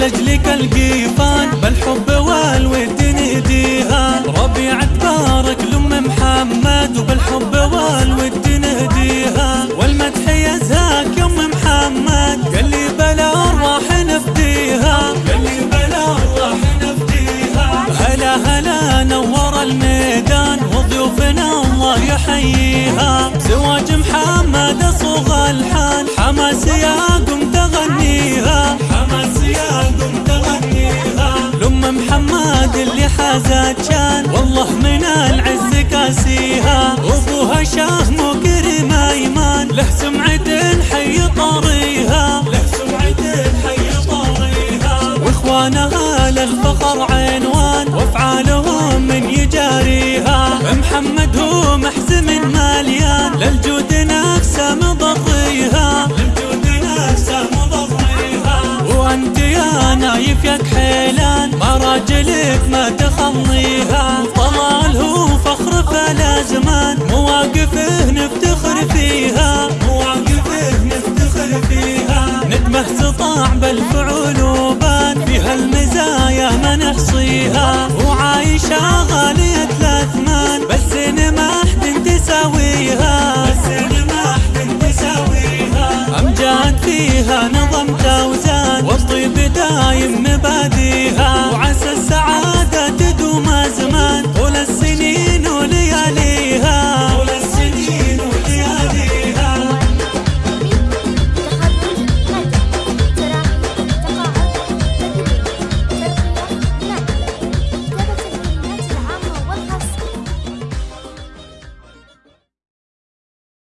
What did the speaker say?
لجلك القيفان بالحب والود نهديها ربيع تبارك لأم محمد وبالحب والود نهديها والمدح يزهاك يا أم محمد قال لي بلا راح نفديها. قال لي بلا راح نفديها. هلا هلا نور الميدان وضيوفنا الله يحييها. زواج محمد صوغ الحان حماس يا شان والله من العز كاسيها وابوها شاه مكرم ايمان له سمعة حي طاريها له سمعة حي واخوانها للفخر عنوان. وأفعالهم من يجاريها. محمد هو محزم ما تخليها. طلال هو فخر فلا زمان. مواقفه نفتخر فيها. مواقفه نفتخر فيها. ندمه سطاع بالفعول وبان. فيها المزايا ما نحصيها. وعايشة غالية الأثمان. بس ما حد تساويها. بس ما حد تساويها. أمجاد فيها دايم